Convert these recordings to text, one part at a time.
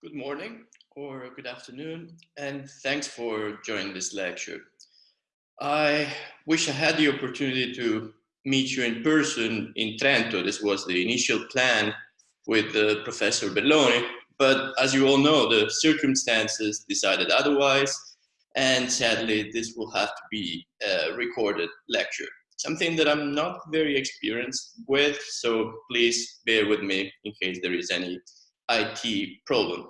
Good morning or good afternoon, and thanks for joining this lecture. I wish I had the opportunity to meet you in person in Trento. This was the initial plan with uh, Professor Belloni, but as you all know, the circumstances decided otherwise, and sadly, this will have to be a recorded lecture. Something that I'm not very experienced with, so please bear with me in case there is any IT problem.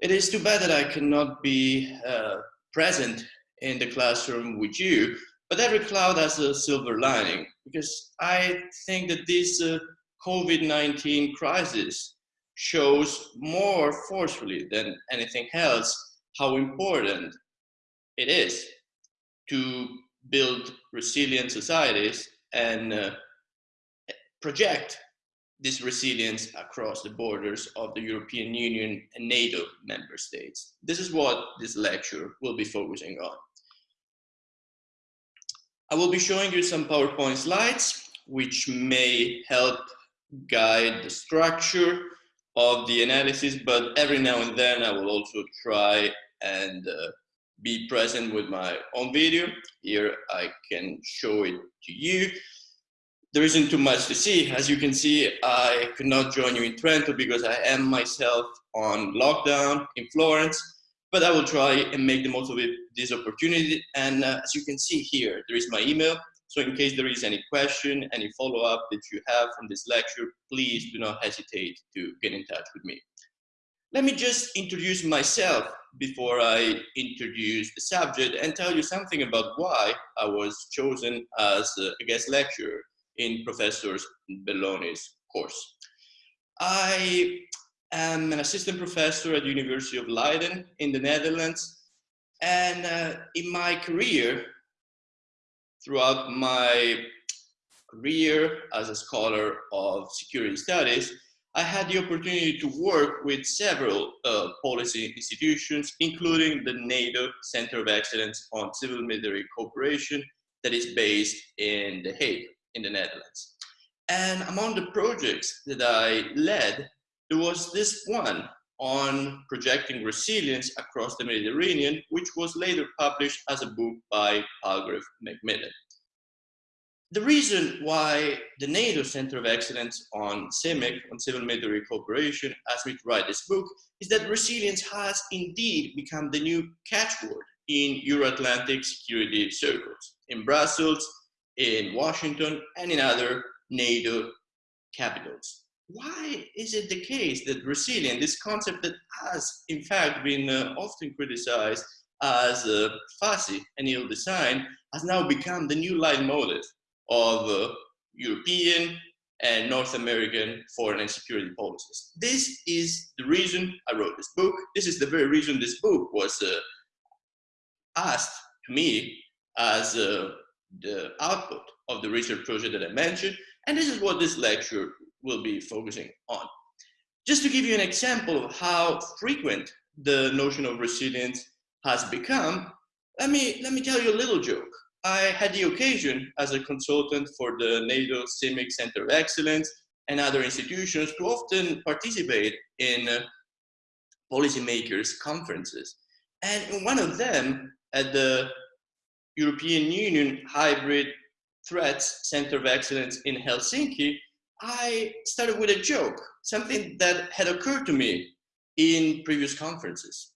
It is too bad that I cannot be uh, present in the classroom with you, but every cloud has a silver lining because I think that this uh, COVID-19 crisis shows more forcefully than anything else how important it is to build resilient societies and uh, project this resilience across the borders of the European Union and NATO member states. This is what this lecture will be focusing on. I will be showing you some PowerPoint slides, which may help guide the structure of the analysis, but every now and then I will also try and uh, be present with my own video. Here I can show it to you there isn't too much to see. As you can see, I could not join you in Trento because I am myself on lockdown in Florence, but I will try and make the most of it, this opportunity. And uh, as you can see here, there is my email. So in case there is any question, any follow-up that you have from this lecture, please do not hesitate to get in touch with me. Let me just introduce myself before I introduce the subject and tell you something about why I was chosen as a guest lecturer in Professor Belloni's course. I am an assistant professor at the University of Leiden in the Netherlands. And uh, in my career, throughout my career as a scholar of security studies, I had the opportunity to work with several uh, policy institutions, including the NATO Center of Excellence on Civil Military Cooperation that is based in The Hague in the Netherlands. And among the projects that I led, there was this one on projecting resilience across the Mediterranean, which was later published as a book by Palgrave Macmillan. The reason why the NATO Center of Excellence on CIMIC, on Civil Military Cooperation, asked me to write this book, is that resilience has indeed become the new catchword in Euro-Atlantic security circles. In Brussels, in Washington and in other NATO capitals. Why is it the case that resilient, this concept that has in fact been uh, often criticized as uh, fussy and ill-designed, has now become the new leitmotif of uh, European and North American foreign and security policies. This is the reason I wrote this book. This is the very reason this book was uh, asked to me as uh, the output of the research project that I mentioned, and this is what this lecture will be focusing on. Just to give you an example of how frequent the notion of resilience has become, let me, let me tell you a little joke. I had the occasion as a consultant for the NATO CIMIC Center of Excellence and other institutions to often participate in uh, policymakers conferences. And in one of them, at the European Union Hybrid Threats Center of Excellence in Helsinki, I started with a joke, something that had occurred to me in previous conferences.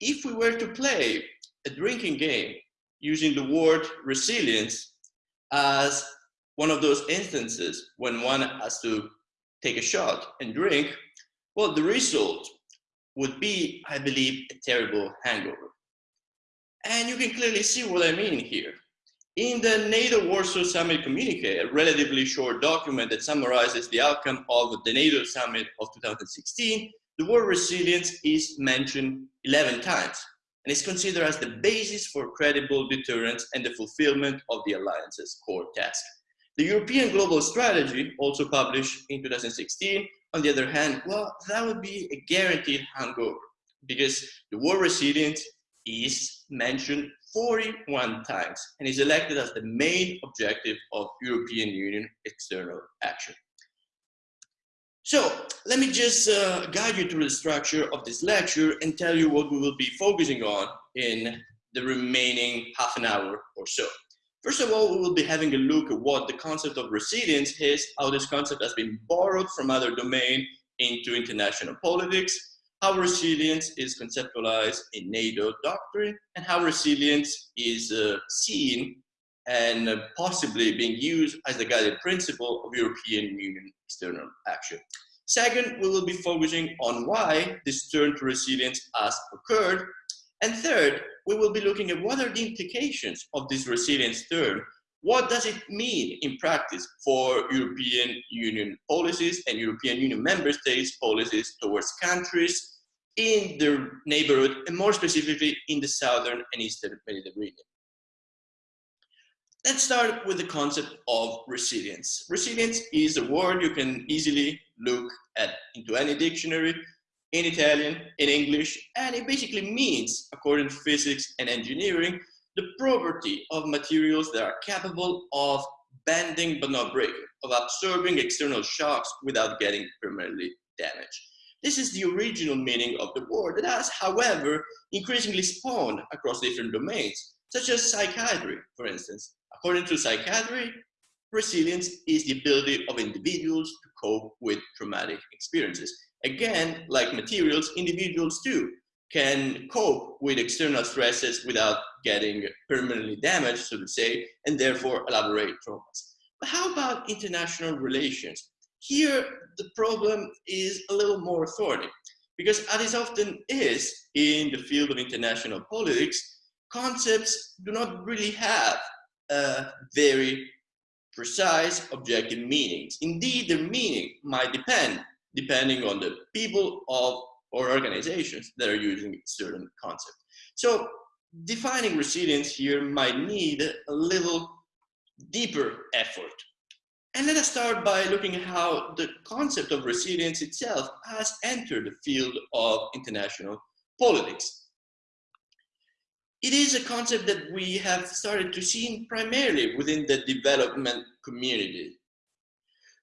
If we were to play a drinking game using the word resilience as one of those instances when one has to take a shot and drink, well, the result would be, I believe, a terrible hangover. And you can clearly see what I mean here. In the NATO Warsaw Summit communique, a relatively short document that summarizes the outcome of the NATO Summit of 2016, the word resilience is mentioned 11 times and is considered as the basis for credible deterrence and the fulfillment of the alliance's core task. The European Global Strategy, also published in 2016, on the other hand, well, that would be a guaranteed hangover because the word resilience is mentioned 41 times and is elected as the main objective of European Union external action. So let me just uh, guide you through the structure of this lecture and tell you what we will be focusing on in the remaining half an hour or so. First of all, we will be having a look at what the concept of resilience is, how this concept has been borrowed from other domains into international politics, how resilience is conceptualized in NATO doctrine, and how resilience is uh, seen and uh, possibly being used as the guiding principle of European Union external action. Second, we will be focusing on why this turn to resilience has occurred. And third, we will be looking at what are the implications of this resilience turn. What does it mean in practice for European Union policies and European Union member states policies towards countries in their neighborhood and more specifically in the southern and eastern Mediterranean. Let's start with the concept of resilience. Resilience is a word you can easily look at into any dictionary in Italian, in English, and it basically means, according to physics and engineering, the property of materials that are capable of bending but not breaking, of absorbing external shocks without getting permanently damaged. This is the original meaning of the word that has, however, increasingly spawned across different domains, such as psychiatry, for instance, According to psychiatry, resilience is the ability of individuals to cope with traumatic experiences. Again, like materials, individuals too can cope with external stresses without getting permanently damaged, so to say, and therefore elaborate traumas. But how about international relations? Here, the problem is a little more thorny, because as it often is in the field of international politics, concepts do not really have uh, very precise objective meanings. Indeed, the meaning might depend, depending on the people of or organizations that are using certain concepts. So defining resilience here might need a little deeper effort. And let us start by looking at how the concept of resilience itself has entered the field of international politics. It is a concept that we have started to see primarily within the development community.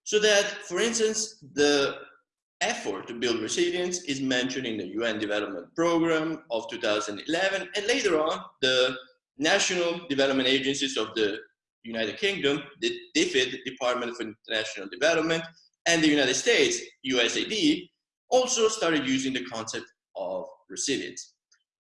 So that, for instance, the effort to build resilience is mentioned in the UN Development Program of 2011, and later on, the National Development Agencies of the United Kingdom, the DFID, Department for International Development, and the United States, USAID, also started using the concept of resilience.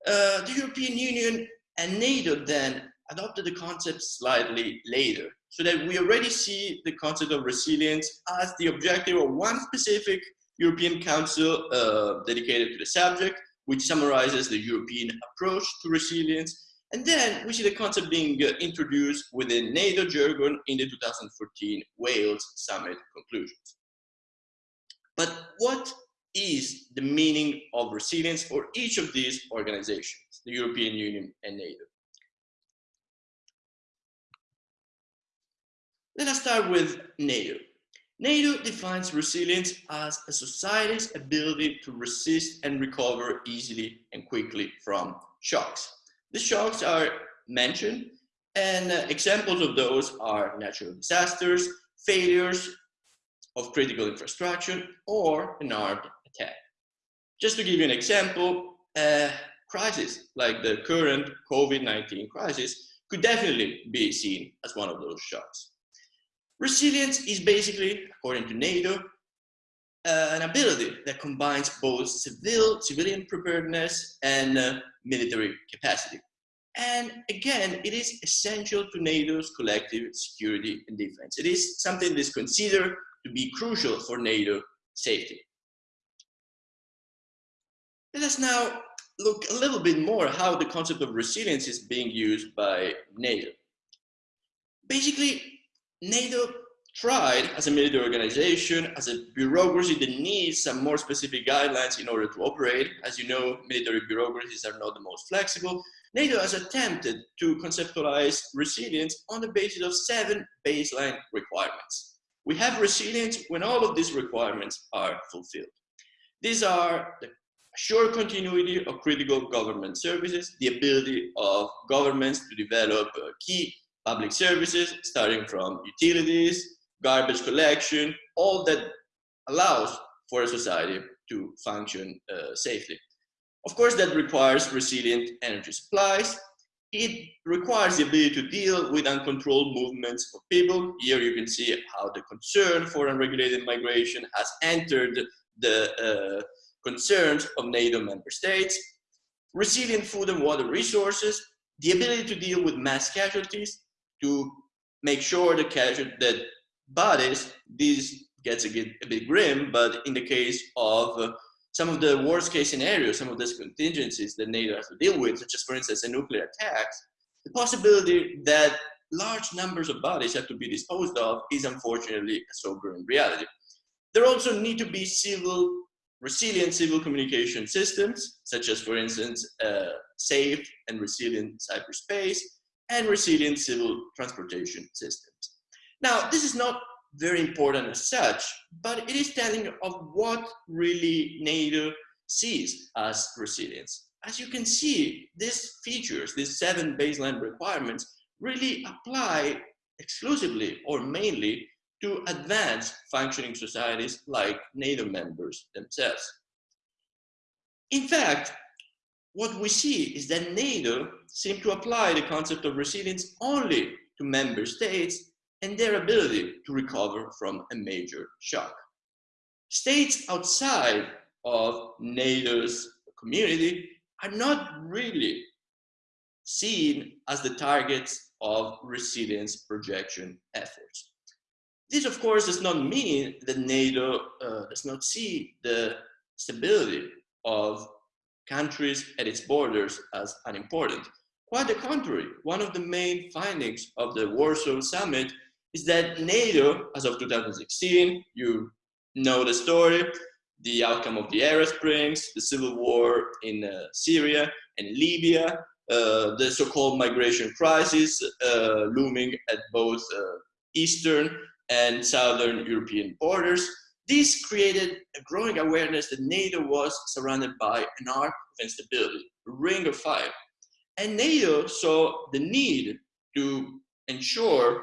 Uh, the European Union and NATO then adopted the concept slightly later, so that we already see the concept of resilience as the objective of one specific European Council uh, dedicated to the subject, which summarizes the European approach to resilience. And then we see the concept being uh, introduced within NATO jargon in the 2014 Wales Summit conclusions. But what is the meaning of resilience for each of these organizations, the European Union and NATO. Let us start with NATO. NATO defines resilience as a society's ability to resist and recover easily and quickly from shocks. The shocks are mentioned and uh, examples of those are natural disasters, failures of critical infrastructure, or an armed attack. Just to give you an example, a crisis like the current COVID-19 crisis could definitely be seen as one of those shocks. Resilience is basically, according to NATO, uh, an ability that combines both civil, civilian preparedness and uh, military capacity. And again, it is essential to NATO's collective security and defense. It is something that is considered to be crucial for NATO safety. Let us now look a little bit more how the concept of resilience is being used by NATO. Basically, NATO tried as a military organization, as a bureaucracy that needs some more specific guidelines in order to operate. As you know, military bureaucracies are not the most flexible. NATO has attempted to conceptualize resilience on the basis of seven baseline requirements. We have resilience when all of these requirements are fulfilled. These are the Sure continuity of critical government services, the ability of governments to develop uh, key public services, starting from utilities, garbage collection, all that allows for a society to function uh, safely. Of course, that requires resilient energy supplies. It requires the ability to deal with uncontrolled movements of people. Here you can see how the concern for unregulated migration has entered the uh, concerns of NATO member states. Resilient food and water resources, the ability to deal with mass casualties, to make sure the casual that bodies, this gets a bit, a bit grim, but in the case of uh, some of the worst case scenarios, some of these contingencies that NATO has to deal with, such as for instance a nuclear attack, the possibility that large numbers of bodies have to be disposed of is unfortunately a sobering reality. There also need to be civil, resilient civil communication systems, such as for instance, uh, safe and resilient cyberspace and resilient civil transportation systems. Now, this is not very important as such, but it is telling of what really NATO sees as resilience. As you can see, these features, these seven baseline requirements, really apply exclusively or mainly to advanced functioning societies like NATO members themselves. In fact, what we see is that NATO seems to apply the concept of resilience only to member states and their ability to recover from a major shock. States outside of NATO's community are not really seen as the targets of resilience projection efforts. This, of course, does not mean that NATO uh, does not see the stability of countries at its borders as unimportant. Quite the contrary, one of the main findings of the Warsaw Summit is that NATO, as of 2016, you know the story, the outcome of the Arab Springs, the civil war in uh, Syria and Libya, uh, the so-called migration crisis uh, looming at both uh, Eastern and Southern European borders. This created a growing awareness that NATO was surrounded by an arc of instability, a ring of fire. And NATO saw the need to ensure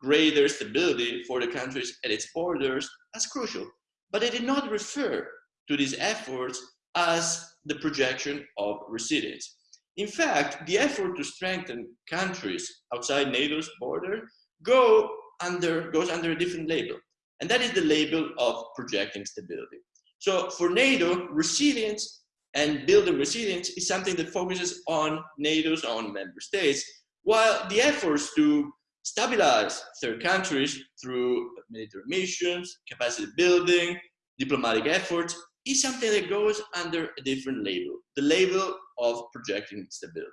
greater stability for the countries at its borders as crucial. But they did not refer to these efforts as the projection of resilience. In fact, the effort to strengthen countries outside NATO's border go under, goes under a different label, and that is the label of projecting stability. So for NATO, resilience and building resilience is something that focuses on NATO's own member states, while the efforts to stabilize third countries through military missions, capacity building, diplomatic efforts, is something that goes under a different label, the label of projecting stability.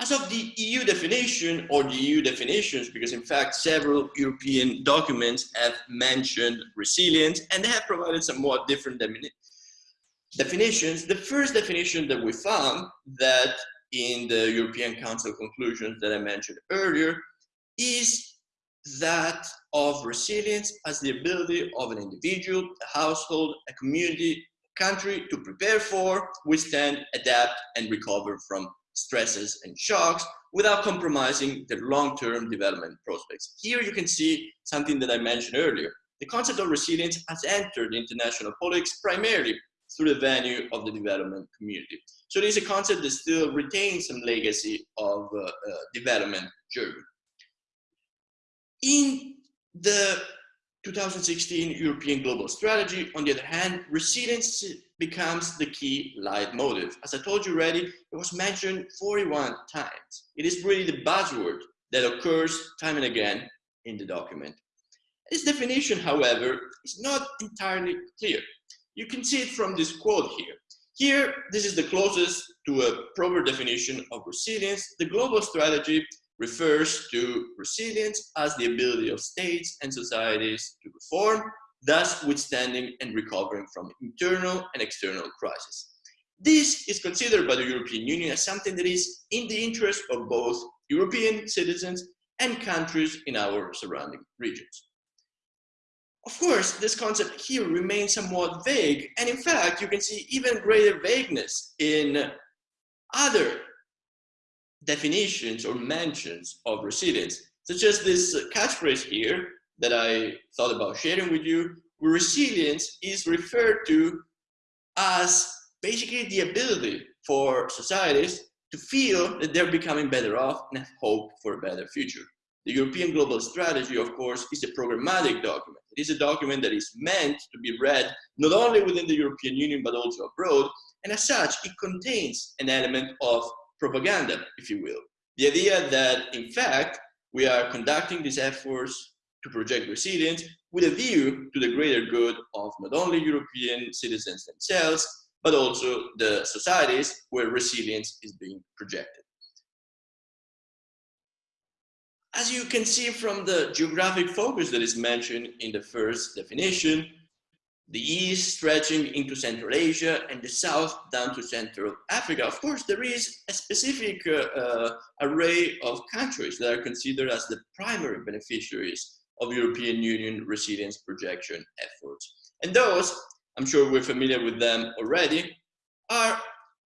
As of the EU definition or the EU definitions, because in fact several European documents have mentioned resilience and they have provided somewhat different definitions. The first definition that we found that in the European Council conclusions that I mentioned earlier is that of resilience as the ability of an individual, a household, a community, a country to prepare for, withstand, adapt, and recover from stresses and shocks without compromising their long-term development prospects. Here you can see something that I mentioned earlier. The concept of resilience has entered international politics primarily through the venue of the development community. So there's a concept that still retains some legacy of uh, uh, development journey. In the 2016 European Global Strategy, on the other hand, resilience becomes the key leitmotif. As I told you already, it was mentioned 41 times. It is really the buzzword that occurs time and again in the document. This definition, however, is not entirely clear. You can see it from this quote here. Here, this is the closest to a proper definition of resilience. The global strategy refers to resilience as the ability of states and societies to perform, thus withstanding and recovering from internal and external crises. This is considered by the European Union as something that is in the interest of both European citizens and countries in our surrounding regions. Of course, this concept here remains somewhat vague, and in fact, you can see even greater vagueness in other definitions or mentions of resilience, such as this uh, catchphrase here that I thought about sharing with you, where resilience is referred to as basically the ability for societies to feel that they're becoming better off and have hope for a better future. The European Global Strategy, of course, is a programmatic document. It is a document that is meant to be read not only within the European Union, but also abroad. And as such, it contains an element of propaganda, if you will. The idea that, in fact, we are conducting these efforts to project resilience with a view to the greater good of not only European citizens themselves, but also the societies where resilience is being projected. As you can see from the geographic focus that is mentioned in the first definition, the east stretching into Central Asia and the south down to Central Africa. Of course, there is a specific uh, uh, array of countries that are considered as the primary beneficiaries of European Union resilience projection efforts. And those, I'm sure we're familiar with them already, are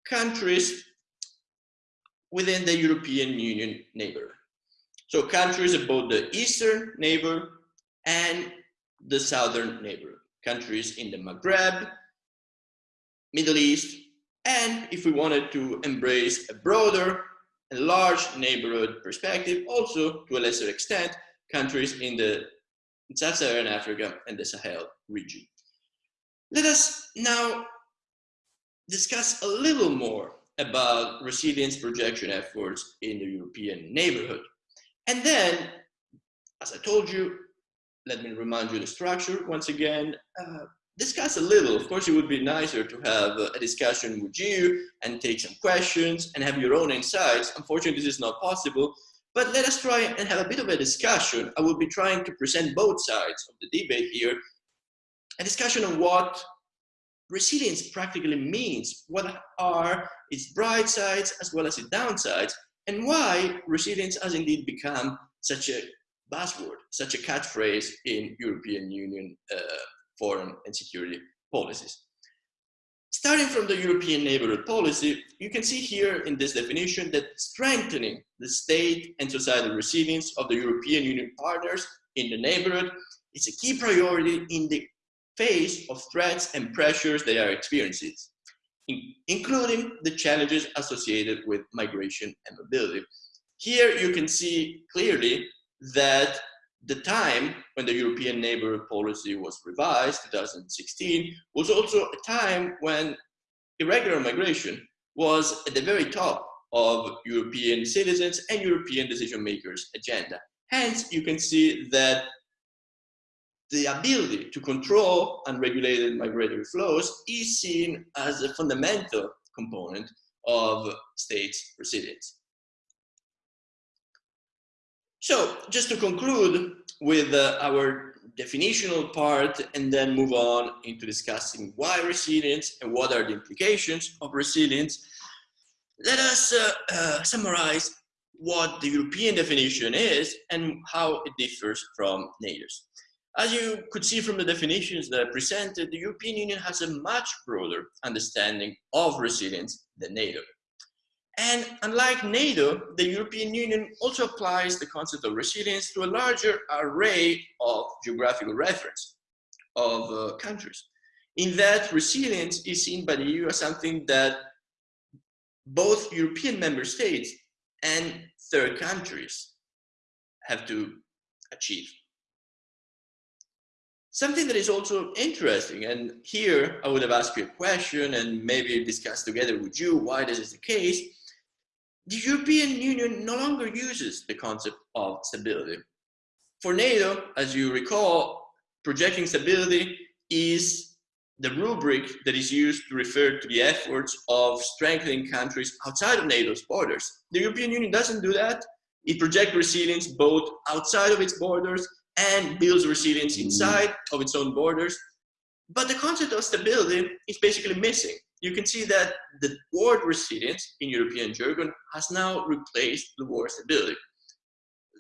countries within the European Union neighborhood. So countries both the eastern neighbor and the southern neighbor countries in the Maghreb, Middle East, and if we wanted to embrace a broader and large neighborhood perspective, also to a lesser extent, countries in the Sub-Saharan Africa and the Sahel region. Let us now discuss a little more about resilience projection efforts in the European neighborhood. And then, as I told you, let me remind you the structure once again. Uh, discuss a little. Of course, it would be nicer to have a discussion with you and take some questions and have your own insights. Unfortunately, this is not possible, but let us try and have a bit of a discussion. I will be trying to present both sides of the debate here. A discussion on what resilience practically means, what are its bright sides as well as its downsides, and why resilience has indeed become such a buzzword, such a catchphrase in European Union uh, foreign and security policies. Starting from the European neighborhood policy, you can see here in this definition that strengthening the state and societal resilience of the European Union partners in the neighborhood is a key priority in the face of threats and pressures they are experiencing, including the challenges associated with migration and mobility. Here you can see clearly that the time when the European neighborhood policy was revised, 2016, was also a time when irregular migration was at the very top of European citizens and European decision makers' agenda. Hence, you can see that the ability to control unregulated migratory flows is seen as a fundamental component of states' resilience. So just to conclude with uh, our definitional part and then move on into discussing why resilience and what are the implications of resilience, let us uh, uh, summarize what the European definition is and how it differs from NATO's. As you could see from the definitions that I presented, the European Union has a much broader understanding of resilience than NATO. And unlike NATO, the European Union also applies the concept of resilience to a larger array of geographical reference of uh, countries. In that, resilience is seen by the EU as something that both European member states and third countries have to achieve. Something that is also interesting, and here I would have asked you a question and maybe discuss together with you why this is the case, the European Union no longer uses the concept of stability. For NATO, as you recall, projecting stability is the rubric that is used to refer to the efforts of strengthening countries outside of NATO's borders. The European Union doesn't do that. It projects resilience both outside of its borders and builds resilience inside of its own borders. But the concept of stability is basically missing you can see that the word resilience in European jargon has now replaced the word stability.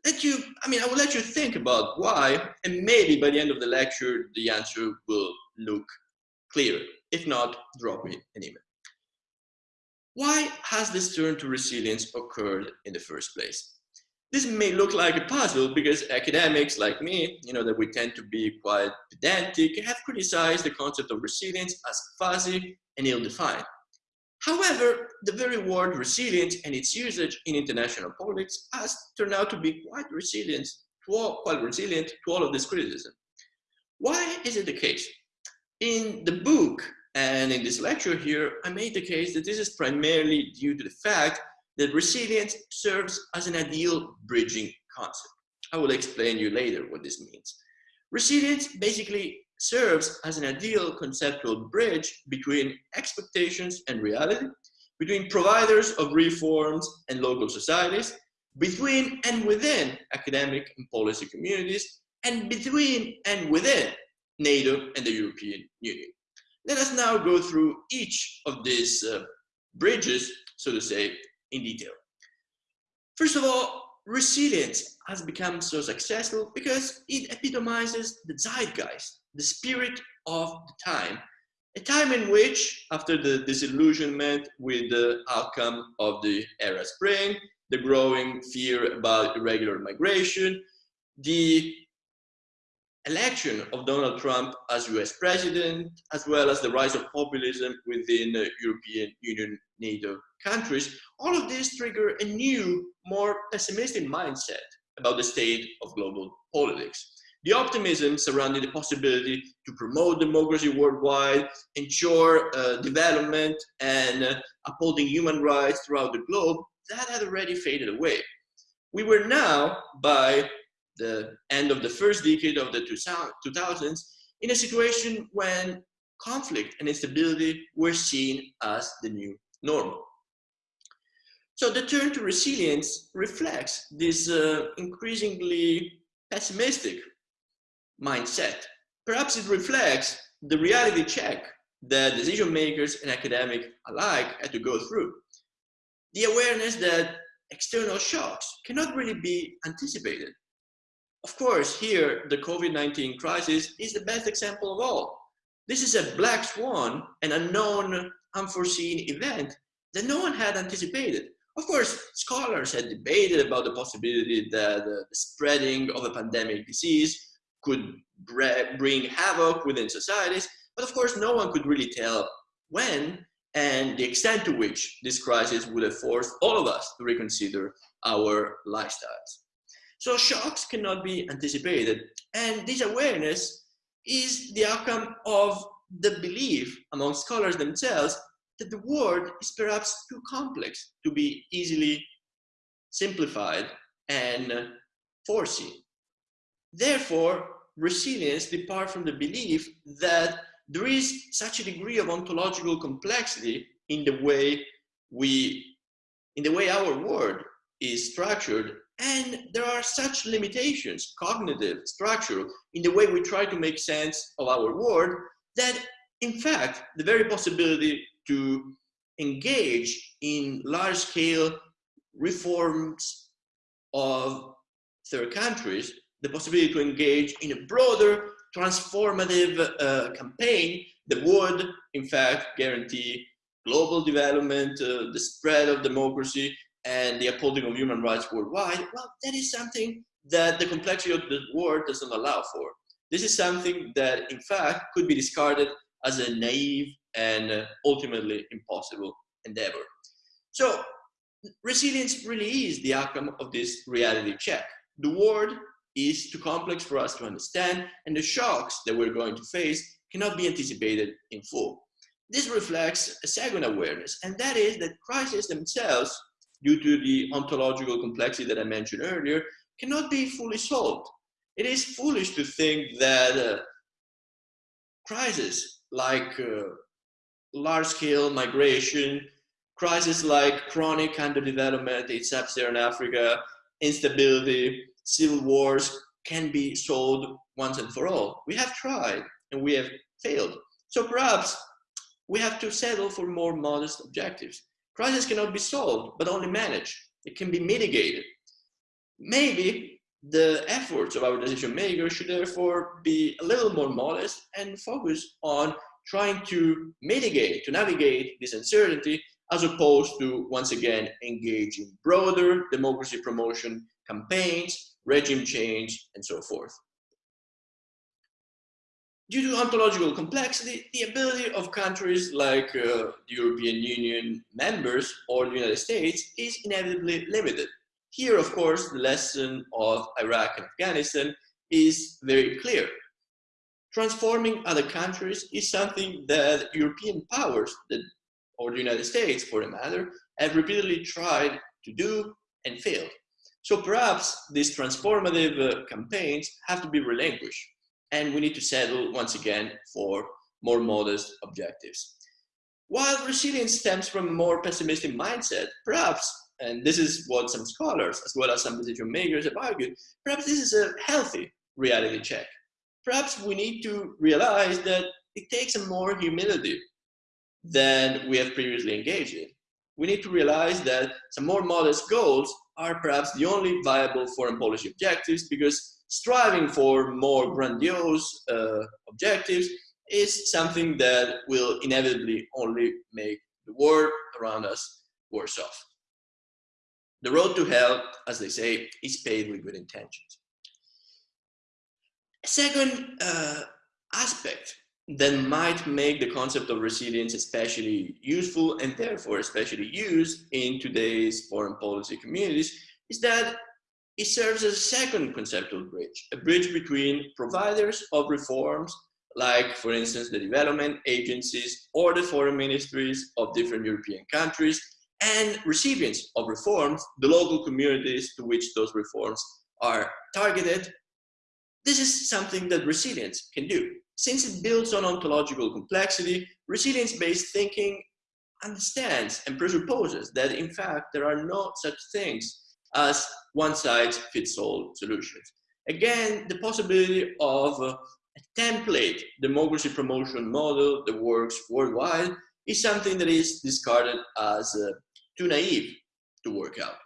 Let you, I mean, I will let you think about why, and maybe by the end of the lecture, the answer will look clear. If not, drop me an email. Why has this turn to resilience occurred in the first place? This may look like a puzzle because academics like me, you know, that we tend to be quite pedantic, have criticized the concept of resilience as fuzzy and ill-defined. However, the very word resilient and its usage in international politics has turned out to be quite resilient to all, quite resilient to all of this criticism. Why is it the case? In the book and in this lecture here, I made the case that this is primarily due to the fact that resilience serves as an ideal bridging concept. I will explain you later what this means. Resilience basically serves as an ideal conceptual bridge between expectations and reality, between providers of reforms and local societies, between and within academic and policy communities, and between and within NATO and the European Union. Let us now go through each of these uh, bridges, so to say, in detail. First of all, resilience has become so successful because it epitomizes the zeitgeist, the spirit of the time, a time in which, after the disillusionment with the outcome of the Arab Spring, the growing fear about irregular migration, the election of Donald Trump as US president, as well as the rise of populism within the European Union NATO countries, all of this trigger a new, more pessimistic mindset about the state of global politics. The optimism surrounding the possibility to promote democracy worldwide, ensure uh, development, and uh, upholding human rights throughout the globe, that had already faded away. We were now, by the end of the first decade of the 2000s, in a situation when conflict and instability were seen as the new normal. So the turn to resilience reflects this uh, increasingly pessimistic mindset. Perhaps it reflects the reality check that decision makers and academics alike had to go through. The awareness that external shocks cannot really be anticipated. Of course, here, the COVID-19 crisis is the best example of all. This is a black swan, an unknown, unforeseen event that no one had anticipated. Of course, scholars had debated about the possibility that the spreading of a pandemic disease could bring havoc within societies, but of course, no one could really tell when and the extent to which this crisis would have forced all of us to reconsider our lifestyles. So shocks cannot be anticipated. And this awareness is the outcome of the belief among scholars themselves that the world is perhaps too complex to be easily simplified and uh, foreseen. Therefore, resilience departs from the belief that there is such a degree of ontological complexity in the way we, in the way our world is structured and there are such limitations, cognitive, structural, in the way we try to make sense of our world that in fact, the very possibility to engage in large scale reforms of third countries, the possibility to engage in a broader transformative uh, campaign that would, in fact, guarantee global development, uh, the spread of democracy, and the upholding of human rights worldwide, well, that is something that the complexity of the world doesn't allow for. This is something that, in fact, could be discarded as a naive and uh, ultimately impossible endeavor. So resilience really is the outcome of this reality check. The world is too complex for us to understand, and the shocks that we're going to face cannot be anticipated in full. This reflects a second awareness, and that is that crises themselves due to the ontological complexity that I mentioned earlier, cannot be fully solved. It is foolish to think that uh, crises like uh, large-scale migration, crises like chronic underdevelopment in sub-Saharan Africa, instability, civil wars can be solved once and for all. We have tried and we have failed. So perhaps we have to settle for more modest objectives. Crisis cannot be solved, but only managed. It can be mitigated. Maybe the efforts of our decision makers should therefore be a little more modest and focus on trying to mitigate, to navigate this uncertainty, as opposed to, once again, engaging broader democracy promotion campaigns, regime change, and so forth. Due to ontological complexity, the ability of countries like uh, the European Union members or the United States is inevitably limited. Here, of course, the lesson of Iraq and Afghanistan is very clear. Transforming other countries is something that European powers, that, or the United States for a matter, have repeatedly tried to do and failed. So perhaps these transformative uh, campaigns have to be relinquished and we need to settle once again for more modest objectives. While resilience stems from a more pessimistic mindset, perhaps, and this is what some scholars as well as some decision makers have argued, perhaps this is a healthy reality check. Perhaps we need to realize that it takes a more humility than we have previously engaged in. We need to realize that some more modest goals are perhaps the only viable foreign policy objectives because striving for more grandiose uh, objectives is something that will inevitably only make the world around us worse off. The road to hell, as they say, is paved with good intentions. Second uh, aspect that might make the concept of resilience especially useful and therefore especially used in today's foreign policy communities is that it serves as a second conceptual bridge, a bridge between providers of reforms, like, for instance, the development agencies or the foreign ministries of different European countries, and recipients of reforms, the local communities to which those reforms are targeted. This is something that resilience can do. Since it builds on ontological complexity, resilience-based thinking understands and presupposes that, in fact, there are no such things as one-size-fits-all solutions. Again, the possibility of a template democracy promotion model that works worldwide is something that is discarded as uh, too naive to work out.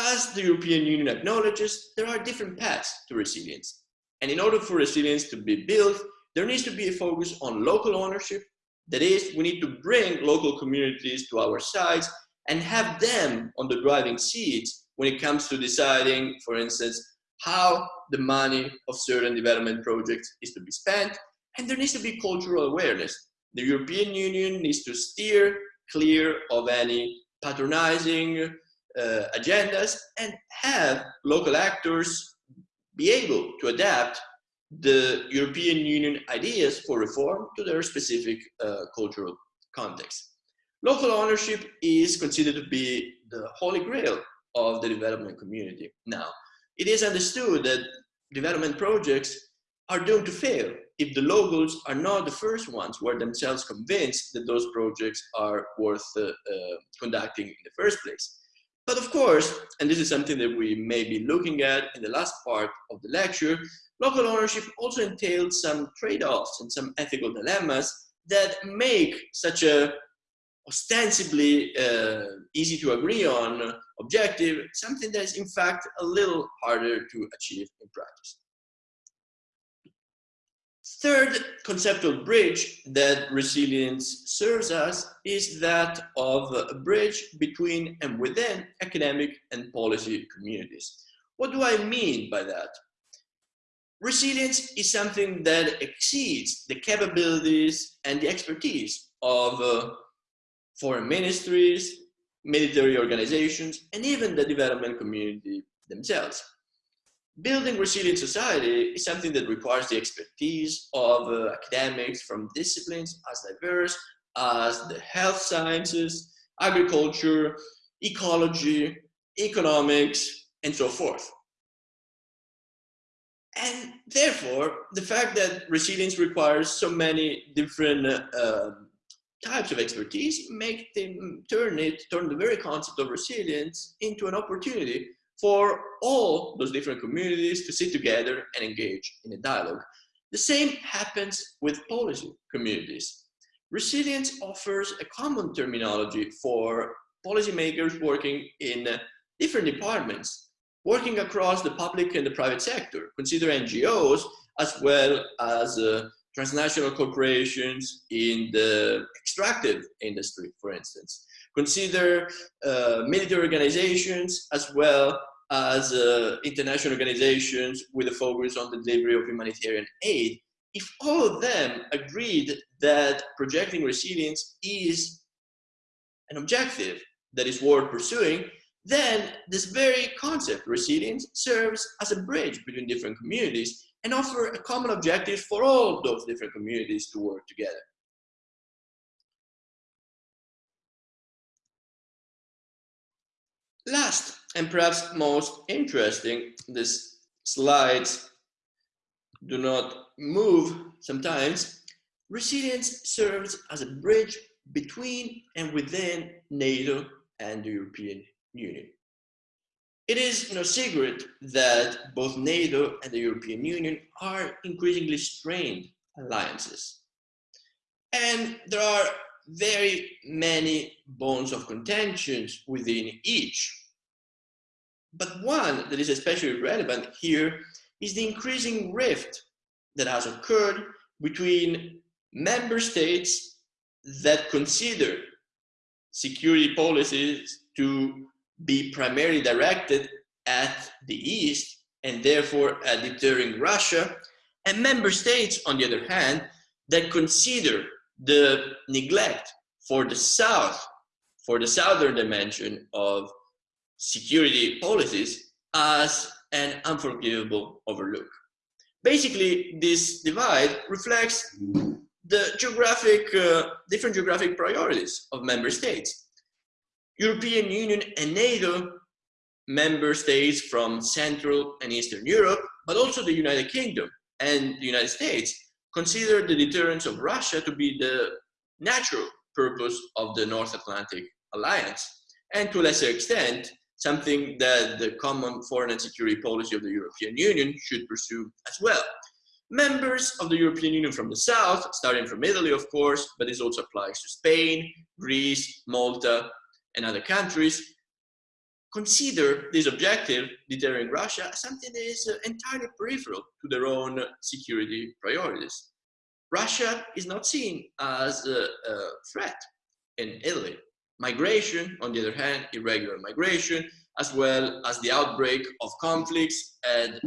As the European Union acknowledges, there are different paths to resilience. And in order for resilience to be built, there needs to be a focus on local ownership. That is, we need to bring local communities to our sides and have them on the driving seats when it comes to deciding, for instance, how the money of certain development projects is to be spent. And there needs to be cultural awareness. The European Union needs to steer clear of any patronizing agendas and have local actors be able to adapt the European Union ideas for reform to their specific uh, cultural context. Local ownership is considered to be the holy grail of the development community. Now, it is understood that development projects are doomed to fail if the locals are not the first ones who are themselves convinced that those projects are worth uh, uh, conducting in the first place. But of course, and this is something that we may be looking at in the last part of the lecture, local ownership also entails some trade-offs and some ethical dilemmas that make such a ostensibly uh, easy to agree on objective, something that is in fact a little harder to achieve in practice. Third conceptual bridge that resilience serves us is that of a bridge between and within academic and policy communities. What do I mean by that? Resilience is something that exceeds the capabilities and the expertise of uh, foreign ministries, military organizations, and even the development community themselves. Building resilient society is something that requires the expertise of uh, academics from disciplines as diverse as the health sciences, agriculture, ecology, economics, and so forth. And therefore, the fact that resilience requires so many different uh, types of expertise make them turn it, turn the very concept of resilience into an opportunity for all those different communities to sit together and engage in a dialogue. The same happens with policy communities. Resilience offers a common terminology for policymakers working in different departments, working across the public and the private sector. Consider NGOs as well as uh, transnational corporations in the extractive industry, for instance. Consider uh, military organizations as well as uh, international organizations with a focus on the delivery of humanitarian aid, if all of them agreed that projecting resilience is an objective that is worth pursuing, then this very concept, resilience, serves as a bridge between different communities and offer a common objective for all those different communities to work together. Last, and perhaps most interesting, these slides do not move sometimes. Resilience serves as a bridge between and within NATO and the European Union. It is no secret that both NATO and the European Union are increasingly strained alliances. And there are very many bones of contentions within each. But one that is especially relevant here is the increasing rift that has occurred between member states that consider security policies to be primarily directed at the East and therefore at deterring Russia, and member states, on the other hand, that consider the neglect for the South, for the Southern dimension of security policies as an unforgivable overlook. Basically, this divide reflects the geographic, uh, different geographic priorities of member states. European Union and NATO member states from Central and Eastern Europe, but also the United Kingdom and the United States consider the deterrence of Russia to be the natural purpose of the North Atlantic Alliance, and to a lesser extent, something that the common foreign and security policy of the European Union should pursue as well. Members of the European Union from the south, starting from Italy, of course, but this also applies to Spain, Greece, Malta, and other countries, consider this objective, deterring Russia, something that is uh, entirely peripheral to their own security priorities. Russia is not seen as a, a threat in Italy. Migration, on the other hand, irregular migration, as well as the outbreak of conflicts and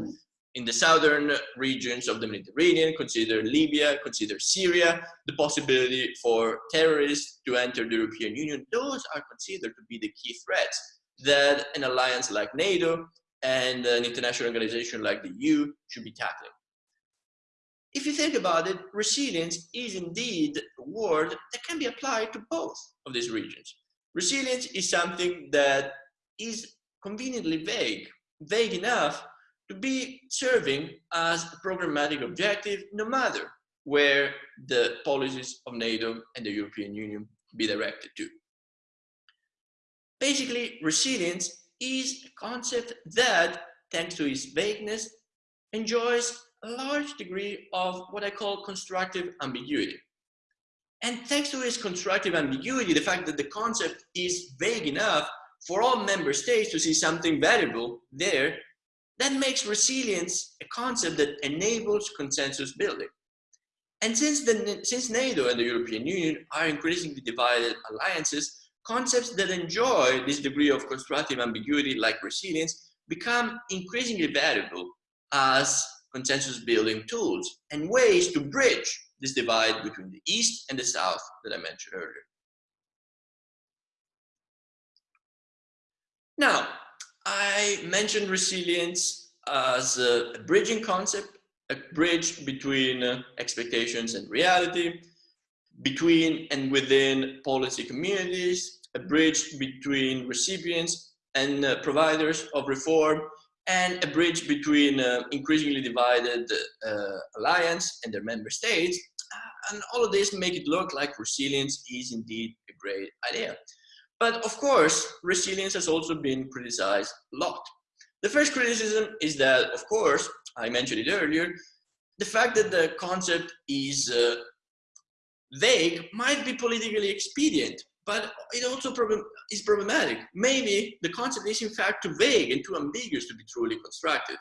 in the southern regions of the Mediterranean, consider Libya, consider Syria, the possibility for terrorists to enter the European Union, those are considered to be the key threats that an alliance like NATO and an international organization like the EU should be tackling. If you think about it, resilience is indeed a word that can be applied to both of these regions. Resilience is something that is conveniently vague, vague enough to be serving as a programmatic objective no matter where the policies of NATO and the European Union be directed to. Basically, resilience is a concept that, thanks to its vagueness, enjoys a large degree of what I call constructive ambiguity. And thanks to its constructive ambiguity, the fact that the concept is vague enough for all member states to see something valuable there, that makes resilience a concept that enables consensus building. And since, the, since NATO and the European Union are increasingly divided alliances, concepts that enjoy this degree of constructive ambiguity like resilience become increasingly valuable as consensus building tools and ways to bridge this divide between the East and the South that I mentioned earlier. Now, I mentioned resilience as a, bridging concept, a bridge between uh, expectations and reality, between and within policy communities, a bridge between recipients and uh, providers of reform, and a bridge between uh, increasingly divided uh, alliance and their member states. And all of this make it look like resilience is indeed a great idea. But of course, resilience has also been criticized a lot. The first criticism is that, of course, I mentioned it earlier, the fact that the concept is uh, vague might be politically expedient, but it also problem is problematic. Maybe the concept is in fact too vague and too ambiguous to be truly constructive.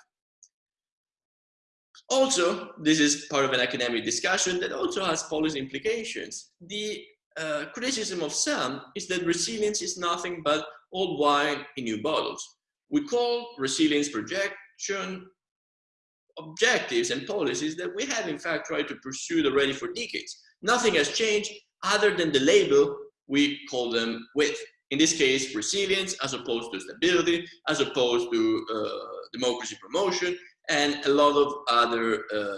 Also, this is part of an academic discussion that also has policy implications. The uh, criticism of some is that resilience is nothing but old wine in new bottles. we call resilience projection objectives and policies that we have in fact tried to pursue already for decades. Nothing has changed other than the label we call them with. In this case, resilience as opposed to stability, as opposed to uh, democracy promotion, and a lot of other uh,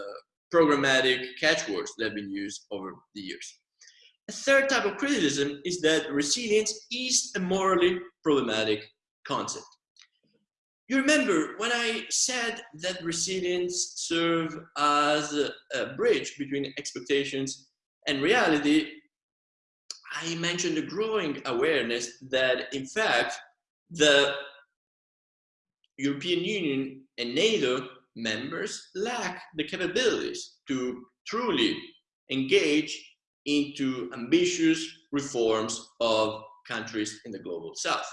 programmatic catchwords that have been used over the years. A third type of criticism is that resilience is a morally problematic concept. You remember when I said that resilience serves as a, a bridge between expectations and reality, I mentioned the growing awareness that in fact the European Union and NATO members lack the capabilities to truly engage into ambitious reforms of countries in the global south.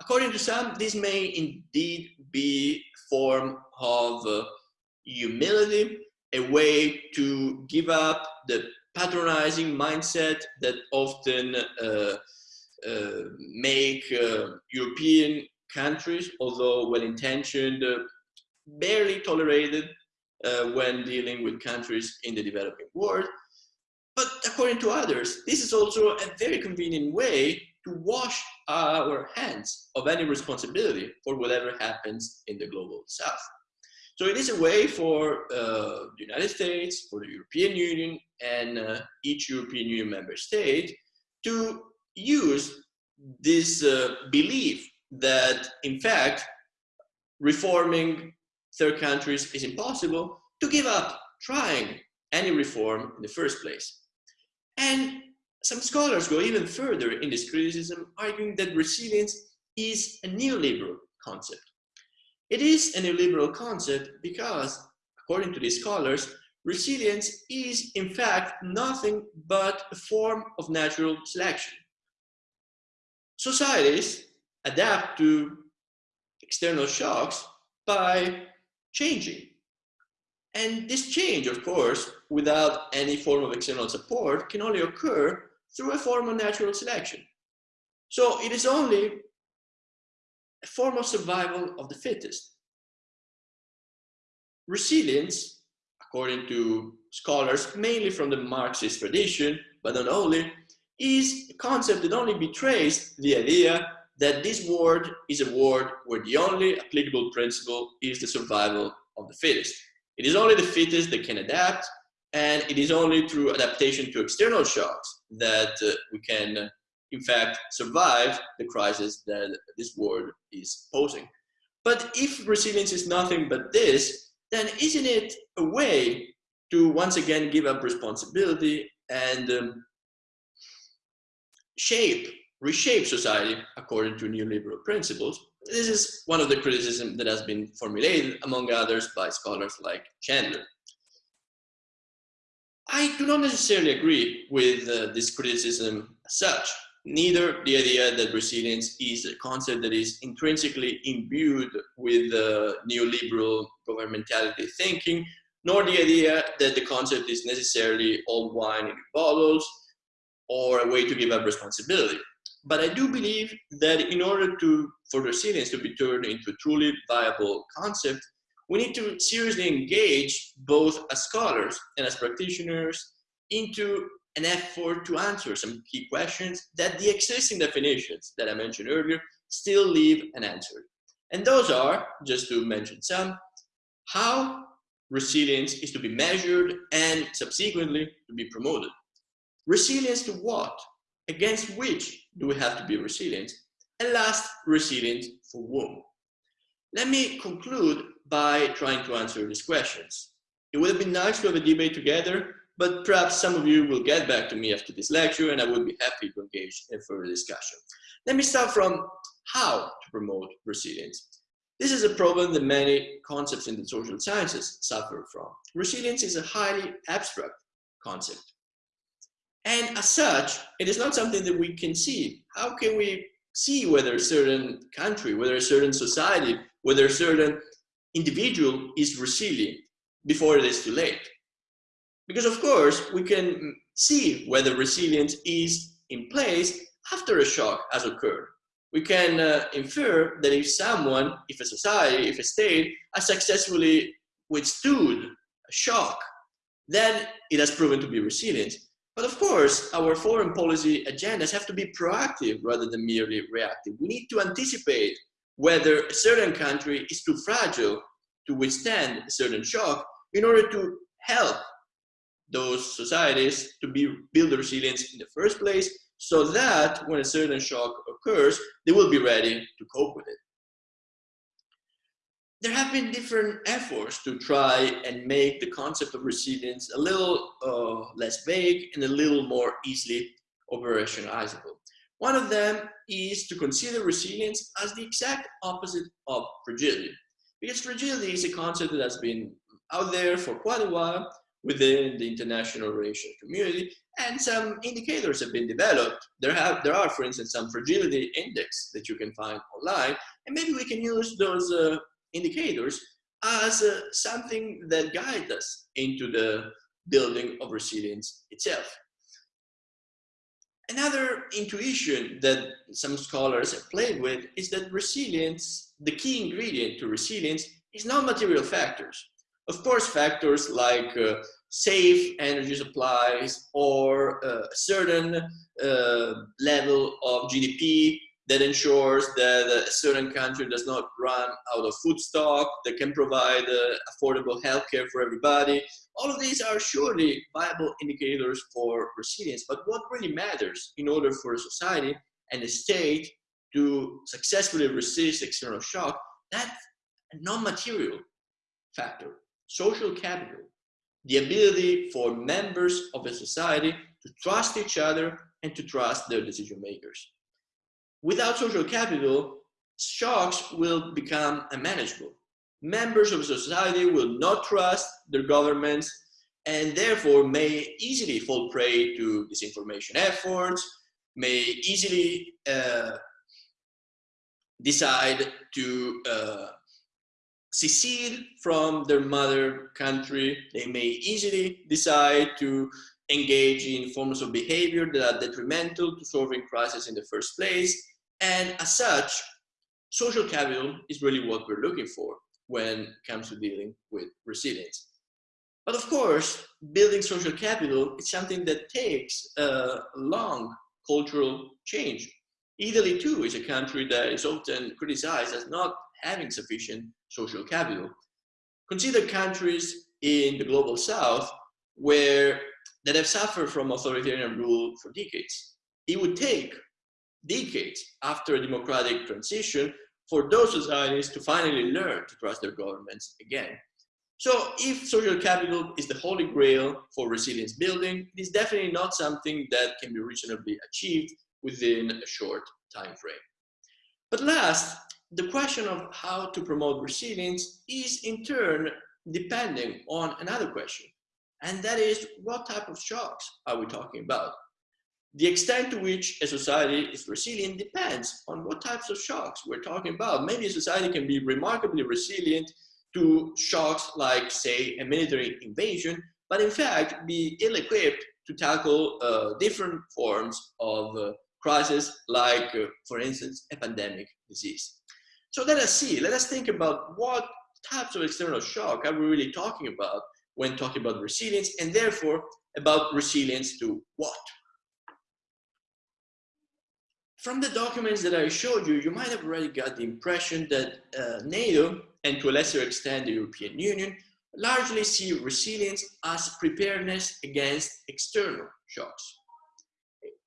According to some, this may indeed be a form of uh, humility, a way to give up the patronizing mindset that often uh, uh, make uh, European countries, although well-intentioned, uh, barely tolerated uh, when dealing with countries in the developing world. But according to others, this is also a very convenient way to wash our hands of any responsibility for whatever happens in the global south. So it is a way for uh, the United States, for the European Union, and uh, each European Union member state to use this uh, belief that, in fact, reforming third countries is impossible to give up trying any reform in the first place. And some scholars go even further in this criticism, arguing that resilience is a neoliberal concept. It is a neoliberal concept because, according to these scholars, resilience is in fact nothing but a form of natural selection. Societies adapt to external shocks by changing. And this change, of course, without any form of external support, can only occur through a form of natural selection. So it is only a form of survival of the fittest. Resilience, according to scholars, mainly from the Marxist tradition, but not only, is a concept that only betrays the idea that this world is a world where the only applicable principle is the survival of the fittest. It is only the fittest that can adapt, and it is only through adaptation to external shocks that uh, we can, uh, in fact, survive the crisis that this world is posing. But if resilience is nothing but this, then isn't it a way to once again give up responsibility and um, shape reshape society according to neoliberal principles. This is one of the criticisms that has been formulated, among others, by scholars like Chandler. I do not necessarily agree with uh, this criticism as such. Neither the idea that resilience is a concept that is intrinsically imbued with uh, neoliberal governmentality thinking, nor the idea that the concept is necessarily old wine in bottles or a way to give up responsibility. But I do believe that in order to, for resilience to be turned into a truly viable concept, we need to seriously engage both as scholars and as practitioners into an effort to answer some key questions that the existing definitions that I mentioned earlier still leave unanswered. And those are, just to mention some, how resilience is to be measured and subsequently to be promoted. Resilience to what? Against which do we have to be resilient? And last, resilient for whom? Let me conclude by trying to answer these questions. It would have been nice to have a debate together, but perhaps some of you will get back to me after this lecture and I would be happy to engage in further discussion. Let me start from how to promote resilience. This is a problem that many concepts in the social sciences suffer from. Resilience is a highly abstract concept. And as such, it is not something that we can see. How can we see whether a certain country, whether a certain society, whether a certain individual is resilient before it is too late? Because of course, we can see whether resilience is in place after a shock has occurred. we can uh, infer that if someone, if a society, if a state has successfully withstood a shock, then it has proven to be resilient. But of course, our foreign policy agendas have to be proactive rather than merely reactive. We need to anticipate whether a certain country is too fragile to withstand a certain shock in order to help those societies to be, build resilience in the first place so that when a certain shock occurs, they will be ready to cope with it. There have been different efforts to try and make the concept of resilience a little uh, less vague and a little more easily operationalizable. One of them is to consider resilience as the exact opposite of fragility. Because fragility is a concept that has been out there for quite a while within the international relations community, and some indicators have been developed. There, have, there are, for instance, some fragility index that you can find online, and maybe we can use those uh, indicators as uh, something that guide us into the building of resilience itself. Another intuition that some scholars have played with is that resilience, the key ingredient to resilience is non-material factors. Of course, factors like uh, safe energy supplies or uh, a certain uh, level of GDP that ensures that a certain country does not run out of food stock, that can provide uh, affordable healthcare for everybody. All of these are surely viable indicators for resilience, but what really matters in order for a society and a state to successfully resist external shock, that's a non-material factor social capital, the ability for members of a society to trust each other and to trust their decision makers. Without social capital, shocks will become unmanageable. Members of society will not trust their governments and therefore may easily fall prey to disinformation efforts, may easily uh, decide to uh, secede from their mother country. They may easily decide to engage in forms of behavior that are detrimental to solving crisis in the first place. And as such, social capital is really what we're looking for when it comes to dealing with resilience. But of course, building social capital is something that takes a long cultural change. Italy too is a country that is often criticized as not having sufficient social capital. Consider countries in the global south where that have suffered from authoritarian rule for decades. It would take decades after a democratic transition for those societies to finally learn to trust their governments again. So if social capital is the holy grail for resilience building, it is definitely not something that can be reasonably achieved within a short time frame. But last, the question of how to promote resilience is in turn depending on another question. And that is, what type of shocks are we talking about? The extent to which a society is resilient depends on what types of shocks we're talking about. Maybe a society can be remarkably resilient to shocks like, say, a military invasion, but in fact be ill-equipped to tackle uh, different forms of uh, crisis like, uh, for instance, a pandemic disease. So let us see, let us think about what types of external shock are we really talking about when talking about resilience and therefore about resilience to what? From the documents that I showed you, you might have already got the impression that uh, NATO and to a lesser extent the European Union largely see resilience as preparedness against external shocks.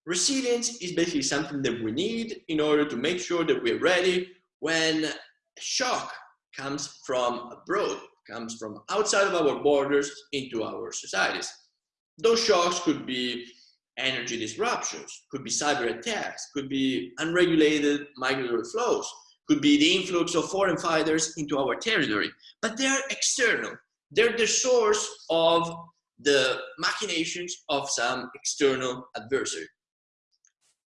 Resilience is basically something that we need in order to make sure that we're ready when a shock comes from abroad, comes from outside of our borders into our societies. Those shocks could be energy disruptions, could be cyber attacks, could be unregulated migratory flows, could be the influx of foreign fighters into our territory, but they're external. They're the source of the machinations of some external adversary.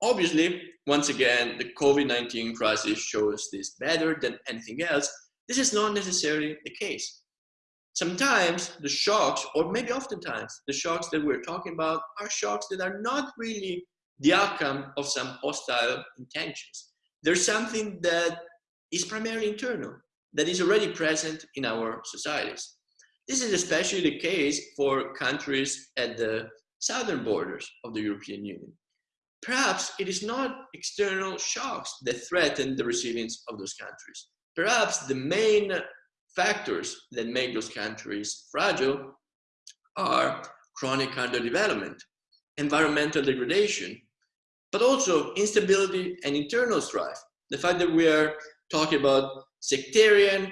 Obviously, once again, the COVID-19 crisis shows this better than anything else. This is not necessarily the case. Sometimes the shocks, or maybe oftentimes, the shocks that we're talking about are shocks that are not really the outcome of some hostile intentions. there's something that is primarily internal, that is already present in our societies. This is especially the case for countries at the southern borders of the European Union. Perhaps it is not external shocks that threaten the resilience of those countries. Perhaps the main factors that make those countries fragile are chronic underdevelopment, environmental degradation, but also instability and internal strife. The fact that we are talking about sectarian,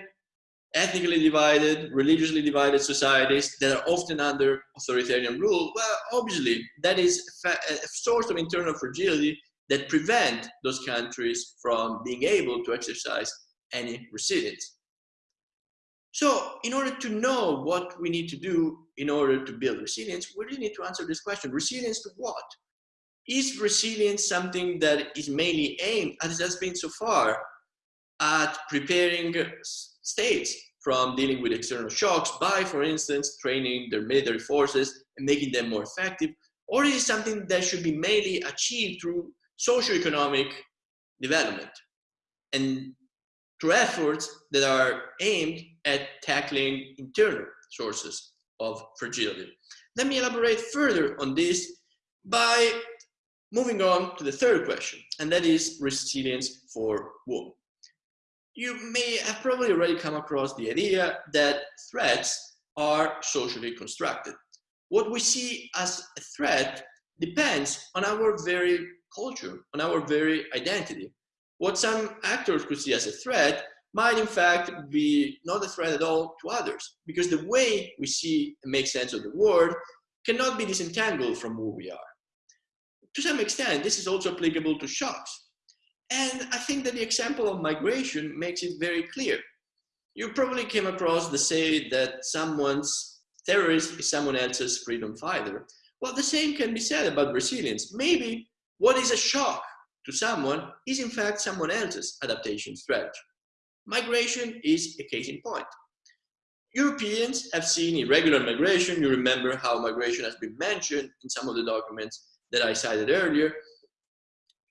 ethnically divided, religiously divided societies that are often under authoritarian rule, well, obviously, that is a source of internal fragility that prevent those countries from being able to exercise any resilience. So in order to know what we need to do in order to build resilience, we really need to answer this question, resilience to what? Is resilience something that is mainly aimed, as it has been so far, at preparing states from dealing with external shocks by, for instance, training their military forces and making them more effective? Or is it something that should be mainly achieved through socio-economic development and through efforts that are aimed at tackling internal sources of fragility? Let me elaborate further on this by moving on to the third question, and that is resilience for whom? you may have probably already come across the idea that threats are socially constructed. What we see as a threat depends on our very culture, on our very identity. What some actors could see as a threat might in fact be not a threat at all to others, because the way we see and make sense of the world cannot be disentangled from who we are. To some extent, this is also applicable to shocks. And I think that the example of migration makes it very clear. You probably came across the say that someone's terrorist is someone else's freedom fighter. Well, the same can be said about resilience. Maybe what is a shock to someone is in fact someone else's adaptation strategy. Migration is a case in point. Europeans have seen irregular migration. You remember how migration has been mentioned in some of the documents that I cited earlier.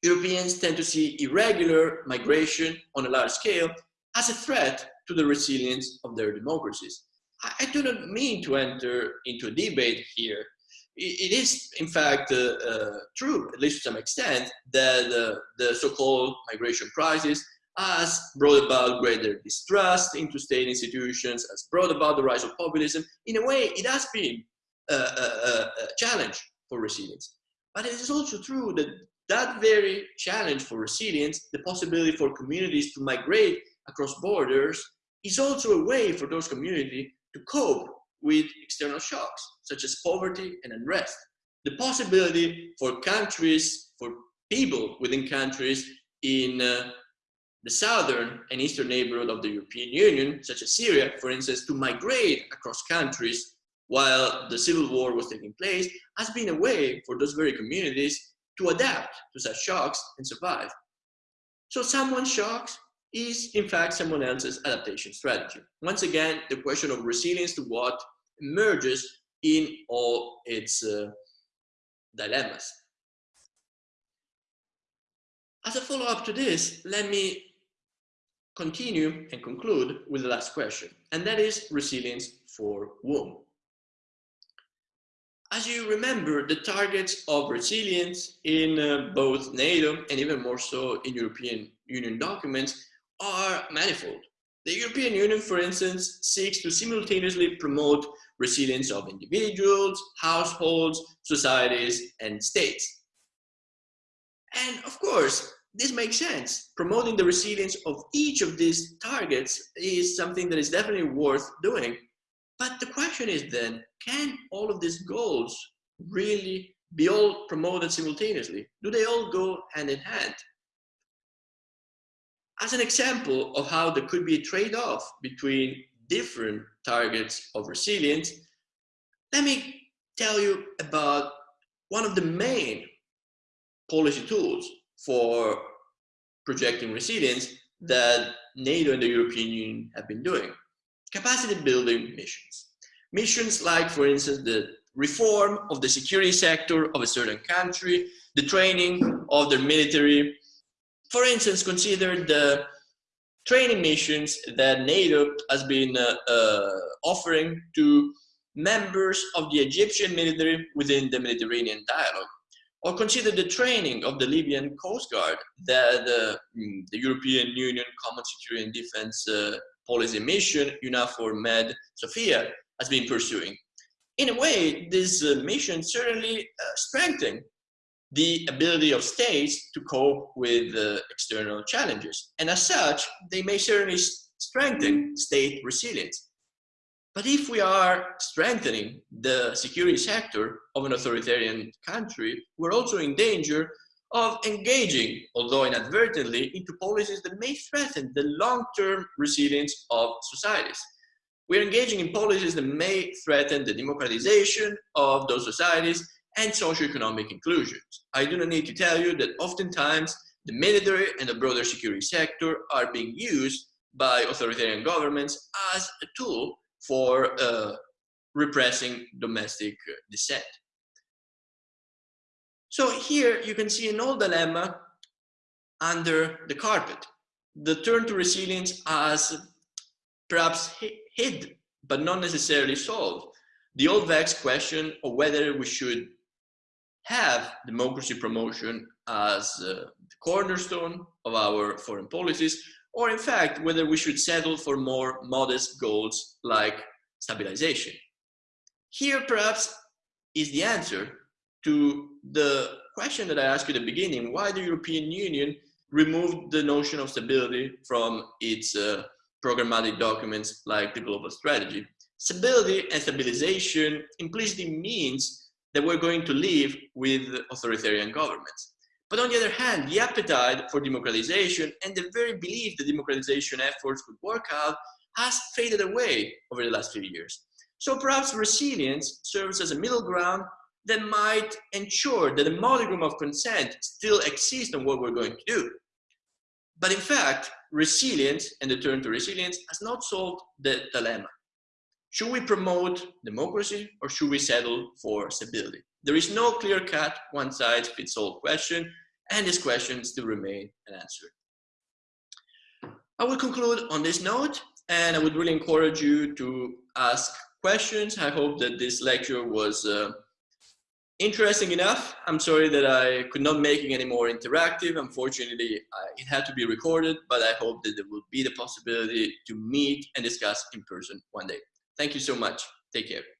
Europeans tend to see irregular migration on a large scale as a threat to the resilience of their democracies. I, do not mean to enter into a debate here. it, it is, in fact, uh, uh, true, at least to some extent, that uh, the so-called migration crisis has brought about greater distrust into state institutions, has brought about the rise of populism. In a way, it has been a, a, a challenge for resilience. But it is also true that that very challenge for resilience, the possibility for communities to migrate across borders, is also a way for those communities to cope with external shocks, such as poverty and unrest. The possibility for countries, for people within countries in uh, the southern and eastern neighborhood of the European Union, such as Syria, for instance, to migrate across countries while the civil war was taking place, has been a way for those very communities to adapt to such shocks and survive. So someone's shocks is in fact someone else's adaptation strategy. Once again, the question of resilience to what emerges in all its uh, dilemmas. As a follow-up to this, let me continue and conclude with the last question, and that is resilience for whom? As you remember, the targets of resilience in uh, both NATO and even more so in European Union documents are manifold. The European Union, for instance, seeks to simultaneously promote resilience of individuals, households, societies, and states. And of course, this makes sense. Promoting the resilience of each of these targets is something that is definitely worth doing. But the question is then, can all of these goals really be all promoted simultaneously? Do they all go hand in hand? As an example of how there could be a trade-off between different targets of resilience, let me tell you about one of the main policy tools for projecting resilience that NATO and the European Union have been doing. Capacity building missions. Missions like, for instance, the reform of the security sector of a certain country, the training of their military for instance, consider the training missions that NATO has been uh, uh, offering to members of the Egyptian military within the Mediterranean dialogue. Or consider the training of the Libyan Coast Guard that uh, the European Union Common Security and Defense uh, Policy Mission, EUNAVFOR Med Sophia, has been pursuing. In a way, this uh, mission certainly uh, strengthened the ability of states to cope with uh, external challenges. And as such, they may certainly strengthen state resilience. But if we are strengthening the security sector of an authoritarian country, we're also in danger of engaging, although inadvertently, into policies that may threaten the long-term resilience of societies. We're engaging in policies that may threaten the democratization of those societies and socioeconomic inclusion. I do not need to tell you that oftentimes the military and the broader security sector are being used by authoritarian governments as a tool for uh, repressing domestic dissent. So here you can see an old dilemma under the carpet. The turn to resilience as perhaps hid, but not necessarily solved. The old vexed question of whether we should have democracy promotion as uh, the cornerstone of our foreign policies, or in fact, whether we should settle for more modest goals like stabilization. Here, perhaps, is the answer to the question that I asked you at the beginning, why the European Union removed the notion of stability from its uh, programmatic documents like the global strategy. Stability and stabilization implicitly means that we're going to live with authoritarian governments. But on the other hand, the appetite for democratization and the very belief that democratization efforts could work out has faded away over the last few years. So perhaps resilience serves as a middle ground that might ensure that a modicum of consent still exists on what we're going to do. But in fact, resilience and the turn to resilience has not solved the dilemma. Should we promote democracy or should we settle for stability? There is no clear-cut, one-size-fits-all question, and this question still remains unanswered. I will conclude on this note, and I would really encourage you to ask questions. I hope that this lecture was uh, interesting enough. I'm sorry that I could not make it any more interactive. Unfortunately, I, it had to be recorded, but I hope that there will be the possibility to meet and discuss in person one day. Thank you so much. Take care.